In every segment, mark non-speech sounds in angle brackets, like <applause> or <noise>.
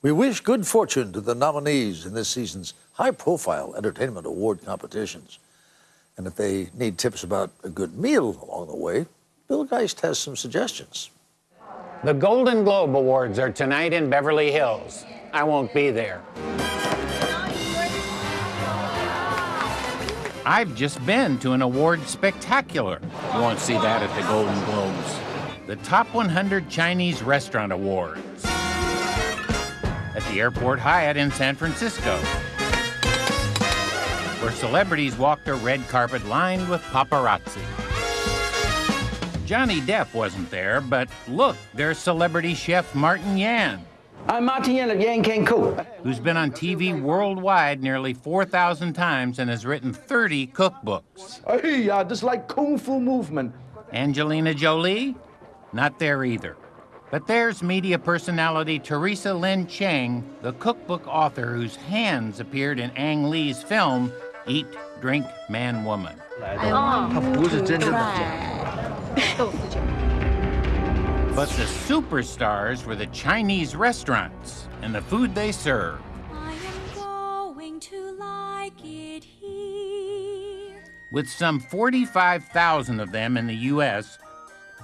We wish good fortune to the nominees in this season's high profile entertainment award competitions. And if they need tips about a good meal along the way, Bill Geist has some suggestions. The Golden Globe Awards are tonight in Beverly Hills. I won't be there. I've just been to an award spectacular. You won't see that at the Golden Globes. The Top 100 Chinese Restaurant Awards at the Airport Hyatt in San Francisco, where celebrities walked a red carpet lined with paparazzi. Johnny Depp wasn't there, but look, there's celebrity chef Martin Yan. I'm Martin Yan of Yan Can Cook. Who's been on TV worldwide nearly 4,000 times and has written 30 cookbooks. Hey, uh, this like kung fu movement. Angelina Jolie? Not there either. But there's media personality Teresa Lin Cheng, the cookbook author whose hands appeared in Ang Lee's film Eat, Drink, Man, Woman. But the superstars were the Chinese restaurants and the food they serve. Like. With some 45,000 of them in the U.S.,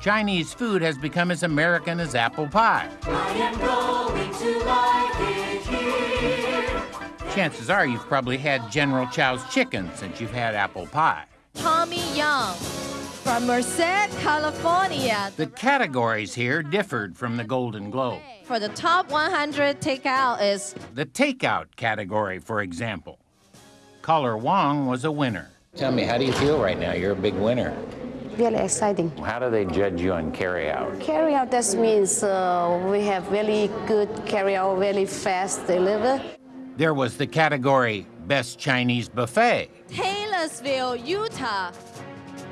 Chinese food has become as American as apple pie. I am going to like it here. Chances are you've probably had General Chow's chicken since you've had apple pie. Tommy Young from Merced, California. The categories here differed from the Golden Globe. For the top 100 takeout is The takeout category, for example. Caller Wong was a winner. Tell me, how do you feel right now? You're a big winner. Really exciting. How do they judge you on carryout? Carry out that means uh, we have really good carry out, really fast deliver. There was the category Best Chinese Buffet. Taylorsville, Utah.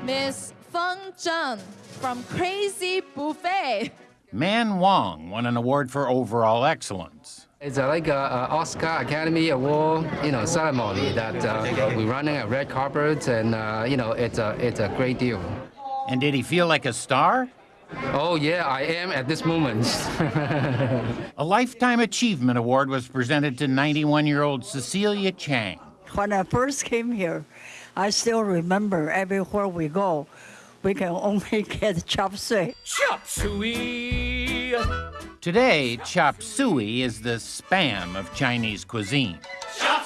Miss Feng Zheng from Crazy Buffet. Man Wong won an award for overall excellence. It's uh, like a, a Oscar Academy Award, you know, ceremony that uh, we're running a red carpet, and uh, you know, it's a it's a great deal. And did he feel like a star? Oh yeah, I am at this moment. <laughs> A Lifetime Achievement Award was presented to 91 year old Cecilia Chiang. When I first came here, I still remember everywhere we go, we can only <laughs> get chop suey. Chop suey! Today, chop suey is the spam of Chinese cuisine. Chop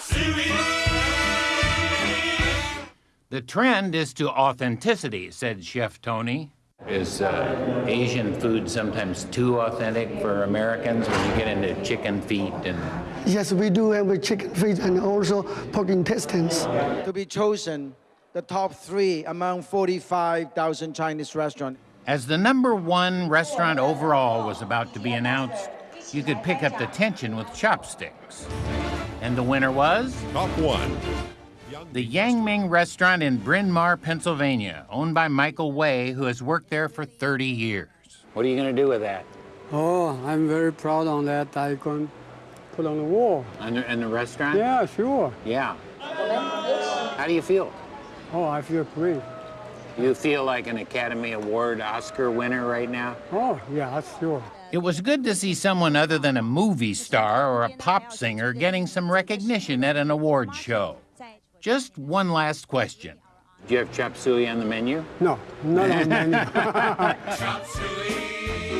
The trend is to authenticity, said Chef Tony. Is uh, Asian food sometimes too authentic for Americans when you get into chicken feet and Yes, we do have a chicken feet and also pork intestines. to be chosen the top three among 45,000 Chinese restaurants. As the number one restaurant overall was about to be announced, you could pick up the tension with chopsticks. And the winner was? Top one. The Yang Ming restaurant in Bryn Mawr, Pennsylvania, owned by Michael Way, who has worked there for 30 years. What are you going to do with that? Oh, I'm very proud on that. I can put on the wall. And the, in the restaurant? Yeah, sure. Yeah. How do you feel? Oh, I feel great. You feel like an Academy Award Oscar winner right now? Oh, yeah, that's sure. It was good to see someone other than a movie star or a pop singer getting some recognition at an award show. Just one last question. Do you have chop suey on the menu? No, not on the menu. <laughs> <laughs> Chop suey.